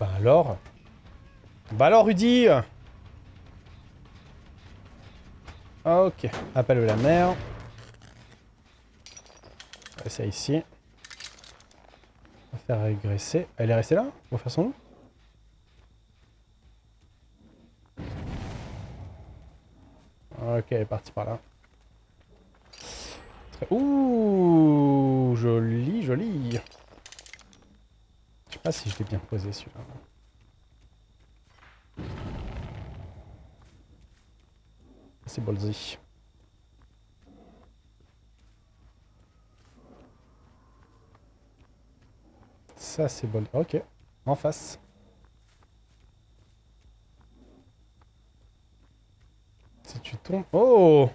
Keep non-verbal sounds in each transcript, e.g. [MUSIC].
Bah alors Bah alors Rudy Ok, appel de la mer. C'est ici. On va faire régresser. Elle est restée là va faire son loup Ok, partie par là. Ouh, joli, joli. Je sais pas si je l'ai bien posé celui-là. C'est ballsy. Ça, c'est bon. Ok, en face. Si Oh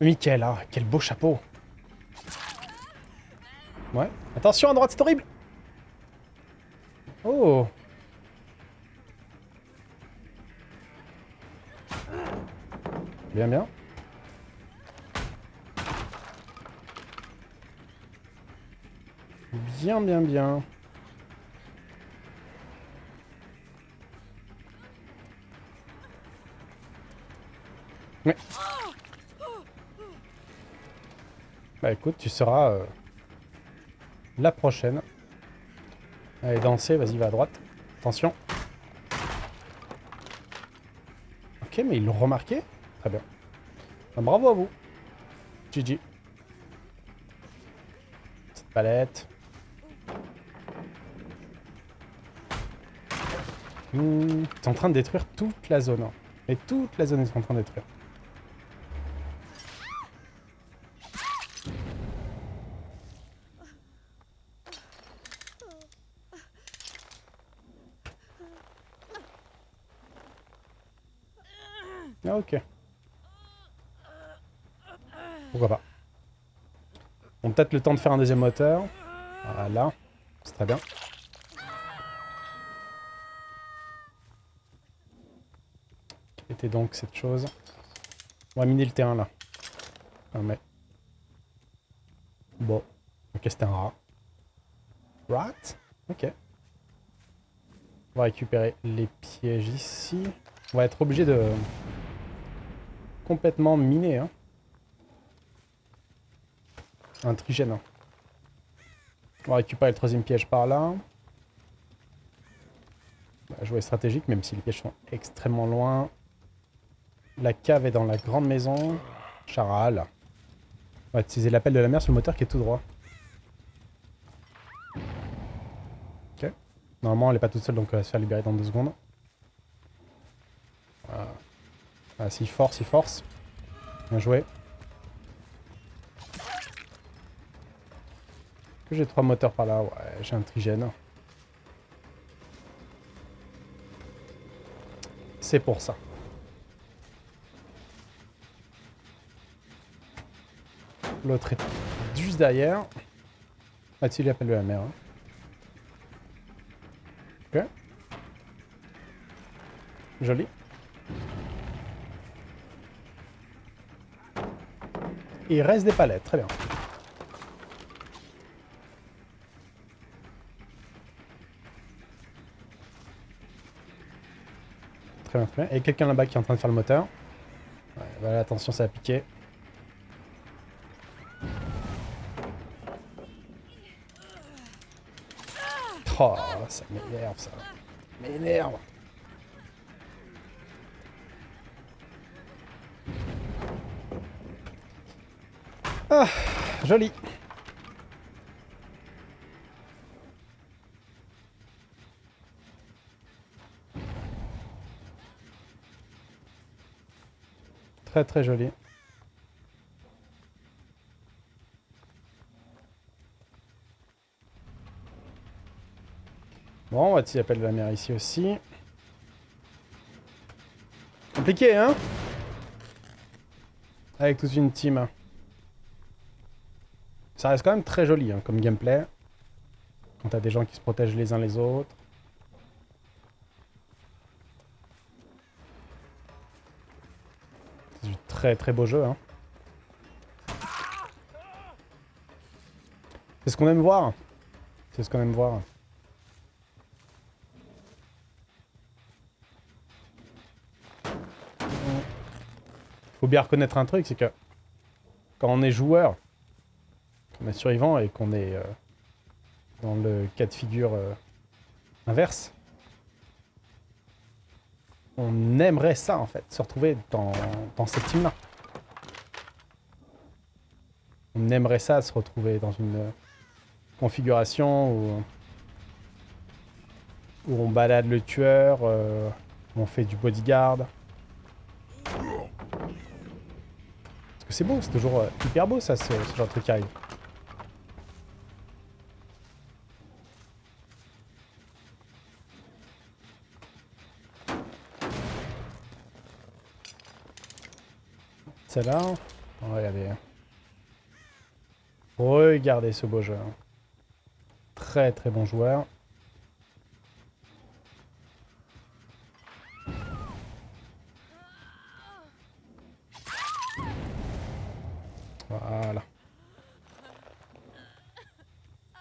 Michael, ah, quel beau chapeau. Ouais. Attention, à droite, c'est horrible Oh Bien, bien. Bien, bien, bien. Ouais. Bah écoute, tu seras euh, la prochaine. Allez, danser, vas-y, va à droite. Attention. Ok, mais ils l'ont remarqué Très bien. Ah, bravo à vous. GG. Cette palette. Mmh, es en train de détruire toute la zone. Hein. Et toute la zone est en train de détruire. Ok. Pourquoi pas. On peut-être le temps de faire un deuxième moteur. Voilà. C'est très bien. Était donc cette chose? On va miner le terrain là. Ah, mais... Bon. Ok, c'était un rat. Rat? Ok. On va récupérer les pièges ici. On va être obligé de complètement miner. Hein. Un trigène. On va récupérer le troisième piège par là. Va jouer stratégique, même si les pièges sont extrêmement loin. La cave est dans la grande maison. Charal. On va utiliser l'appel de la mer sur le moteur qui est tout droit. Ok. Normalement, elle n'est pas toute seule, donc elle va se faire libérer dans deux secondes. Ah, s'il force, il force. Bien joué. Que j'ai trois moteurs par là? Ouais, j'ai un trigène. C'est pour ça. L'autre est juste derrière. Ah, il appelle la mer. Hein. Ok. Joli. Il reste des palettes, très bien. Très bien, très bien. Et quelqu'un là-bas qui est en train de faire le moteur. Ouais, voilà, attention, ça a piqué. Oh, ça m'énerve, ça. M'énerve. Ah, joli. Très très joli. Bon, on va t'y appeler la mer ici aussi. Compliqué, hein? Avec toute une team. Ça reste quand même très joli hein, comme gameplay. Quand t'as des gens qui se protègent les uns les autres. C'est du très très beau jeu. Hein. C'est ce qu'on aime voir. C'est ce qu'on aime voir. Faut bien reconnaître un truc, c'est que quand on est joueur, survivant et qu'on est euh, dans le cas de figure euh, inverse, on aimerait ça en fait, se retrouver dans, cette team-là. On aimerait ça, se retrouver dans une configuration où, où on balade le tueur, euh, on fait du bodyguard. Parce que c'est beau, c'est toujours euh, hyper beau ça, ce, ce genre de truc qui arrive. Celle-là, regardez. Regardez ce beau jeu. Très très bon joueur. Voilà.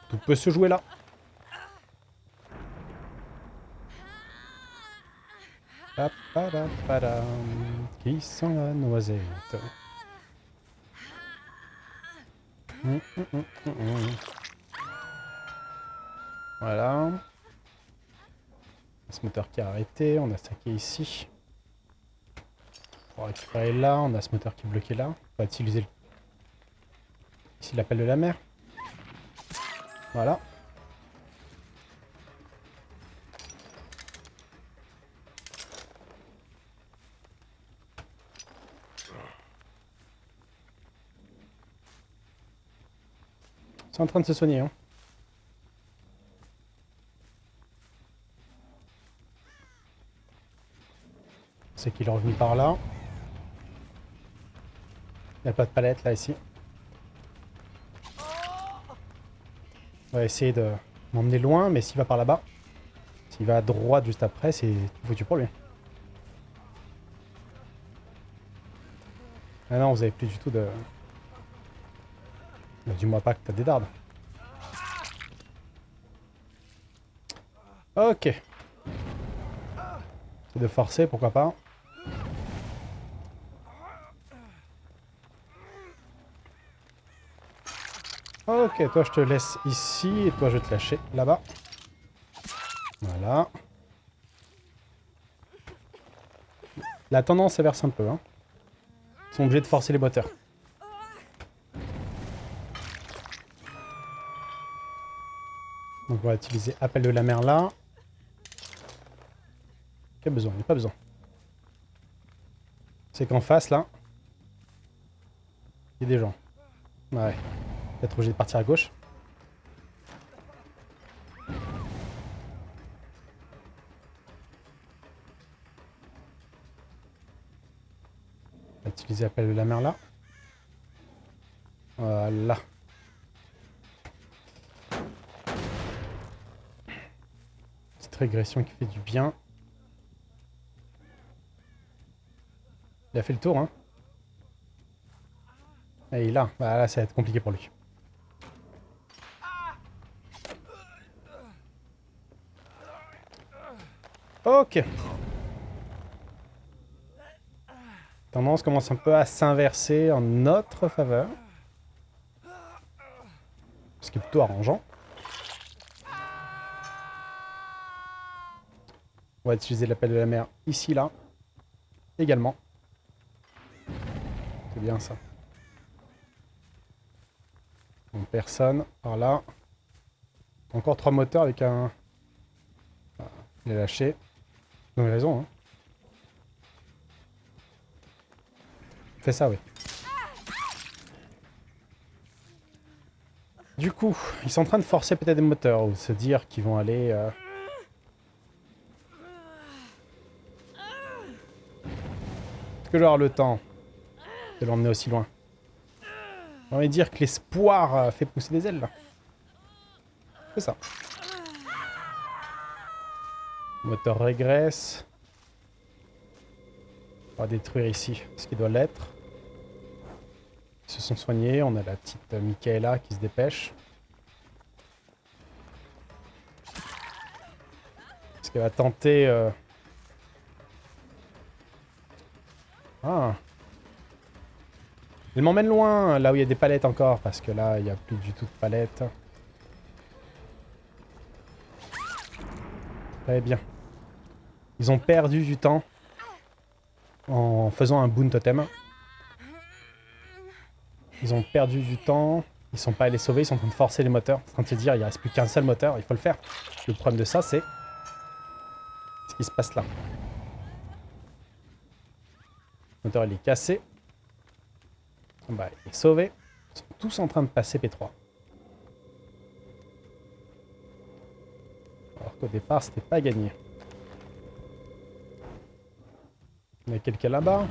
Tout peut se jouer là. Qui sent la noisette hum, hum, hum, Voilà. Ce moteur qui a arrêté, on a stacké ici. Pour récupérer là, on a ce moteur qui est bloqué là. On va utiliser ici l'appel de la mer. Voilà. En train de se soigner. Hein. C'est qu'il est revenu par là. Il n'y a pas de palette là, ici. On va essayer de m'emmener loin, mais s'il va par là-bas, s'il va à droite juste après, c'est foutu pour lui. Ah non, vous avez plus du tout de... Dis-moi pas que t'as des dardes. Ok. C'est de forcer, pourquoi pas. Ok, toi je te laisse ici et toi je vais te lâcher là-bas. Voilà. La tendance verse un peu. Hein. Ils sont obligés de forcer les moteurs. Donc on va utiliser appel de la mer là. Quel besoin? Il n'y a pas besoin. C'est qu'en face là, il y a des gens. Ouais. Peut-être obligé de partir à gauche. On va utiliser appel de la mer là. Voilà. Régression qui fait du bien. Il a fait le tour, hein. Et là, bah là, ça va être compliqué pour lui. Ok. Tendance commence un peu à s'inverser en notre faveur. Ce qui est plutôt arrangeant. On va utiliser l'appel de la mer ici, là. Également. C'est bien ça. Donc personne. Par là. Encore trois moteurs avec un... il est lâché. Donc raison, hein. Fais ça, oui. Du coup, ils sont en train de forcer peut-être des moteurs ou se dire qu'ils vont aller... Euh, que je le temps de l'emmener aussi loin J'ai envie de dire que l'espoir euh, fait pousser des ailes. C'est ça. moteur régresse. On va détruire ici ce qui doit l'être. qui se sont soignés. On a la petite Michaela qui se dépêche. Est-ce qu'elle va tenter... euh, Ah Elle m'emmène loin, là où il y a des palettes encore, parce que là, il n'y a plus du tout de palettes. Très bien. Ils ont perdu du temps en faisant un boon totem. Ils ont perdu du temps. Ils sont pas allés sauver, ils sont en train de forcer les moteurs. En train de se dire, il reste plus qu'un seul moteur, il faut le faire. Le problème de ça, c'est ce qui se passe là. Il est cassé. Bah, il est sauvé. Ils sont tous en train de passer P3. Alors qu'au départ, c'était pas gagné. Il y a quelqu'un là-bas.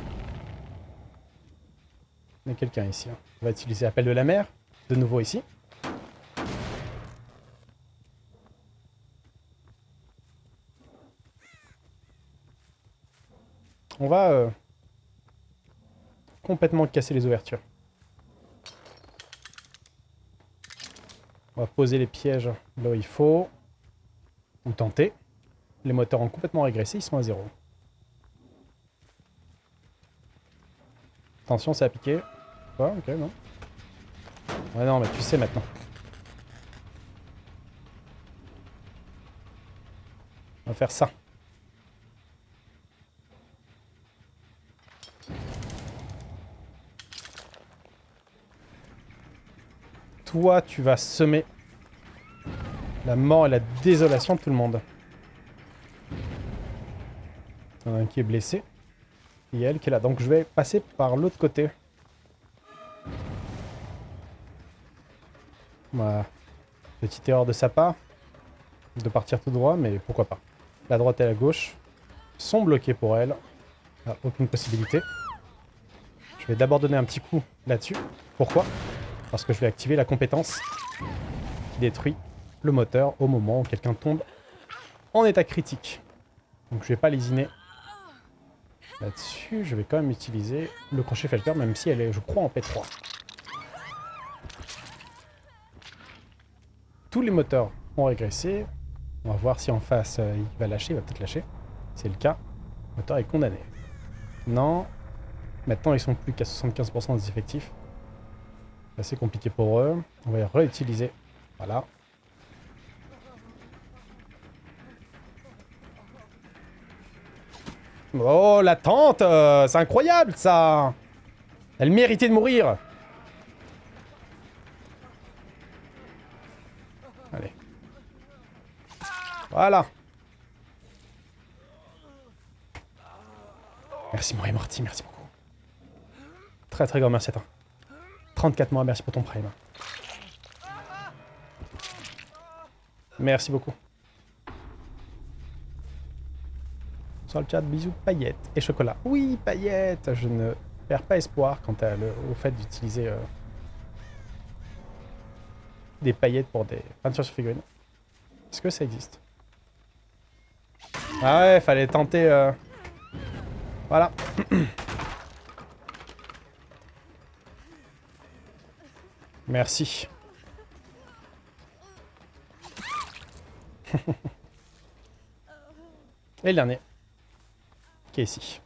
Il y a quelqu'un ici. hein. On va utiliser appel de la mer. De nouveau ici. On va euh, complètement casser les ouvertures. On va poser les pièges là où il faut. Ou tenter. Les moteurs ont complètement régressé, ils sont à zéro. Attention, ça a piqué. Ouais, ok, non. Ouais, non, mais tu sais maintenant. On va faire ça. Toi, tu vas semer la mort et la désolation de tout le monde. Il y en a un qui est blessé. Et elle qui est là. Donc je vais passer par l'autre côté. Voilà. Petite erreur de sa part. De partir tout droit, mais pourquoi pas. La droite et la gauche sont bloquées pour elle. Aucune possibilité. Je vais d'abord donner un petit coup là-dessus. Pourquoi? Parce que je vais activer la compétence qui détruit le moteur au moment où quelqu'un tombe en état critique. Donc je vais pas lésiner là-dessus. Je vais quand même utiliser le crochet felter, même si elle est, je crois, en P3. Tous les moteurs ont régressé. On va voir si en face euh, il va lâcher, il va peut-être lâcher. C'est le cas. Le moteur est condamné. Non. Maintenant ils sont plus qu'à 75% des effectifs. C'est assez compliqué pour eux. On va les réutiliser. Voilà. Oh, la tante euh, C'est incroyable, ça Elle méritait de mourir Allez. Voilà. Merci, Marie Morty, merci beaucoup. Très très grand merci à toi. 34 mois, merci pour ton prime. Merci beaucoup. Sur le chat, bisous, paillettes et chocolat. Oui, paillettes Je ne perds pas espoir quant à au fait d'utiliser euh, des paillettes pour des peintures sur figurines. Est-ce que ça existe? Ah ouais, fallait tenter... euh, Voilà. [CLEARS THROAT] Merci. [LAUGHS] Et le dernier. Qui est ici.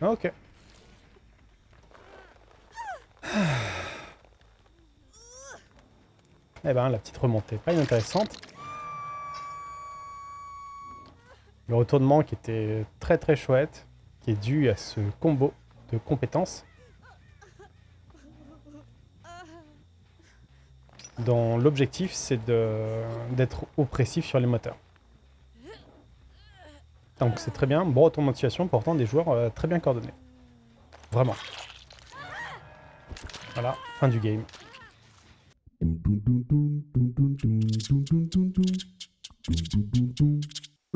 Ok. [SIGHS] Eh ben, la petite remontée, pas inintéressante. Le retournement qui était très très chouette, qui est dû à ce combo de compétences. dont l'objectif c'est d'être oppressif sur les moteurs. Donc c'est très bien, bon retournement de situation, pourtant des joueurs euh, très bien coordonnés. Vraiment. Voilà, fin du game.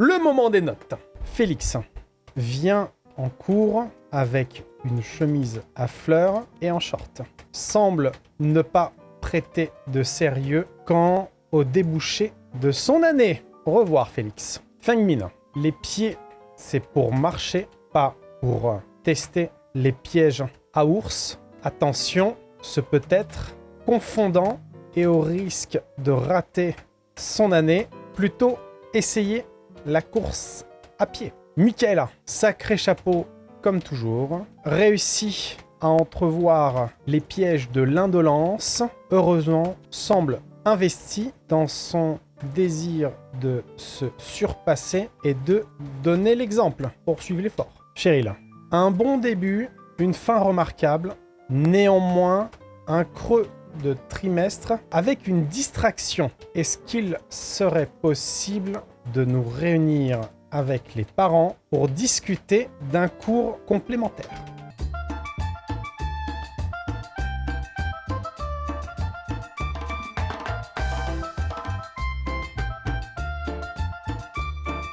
Le moment des notes. Félix vient en cours avec une chemise à fleurs et en short. Semble ne pas prêter de sérieux quand au débouché de son année. Au revoir, Félix. Fengmin, les pieds, c'est pour marcher, pas pour tester les pièges à ours. Attention, ce peut être confondant et au risque de rater son année, plutôt essayer la course à pied. Michaela, sacré chapeau comme toujours, réussit à entrevoir les pièges de l'indolence, heureusement semble investi dans son désir de se surpasser et de donner l'exemple. Poursuivre l'effort. Cheryl, un bon début, une fin remarquable, néanmoins un creux de trimestre avec une distraction. Est-ce qu'il serait possible de nous réunir avec les parents pour discuter d'un cours complémentaire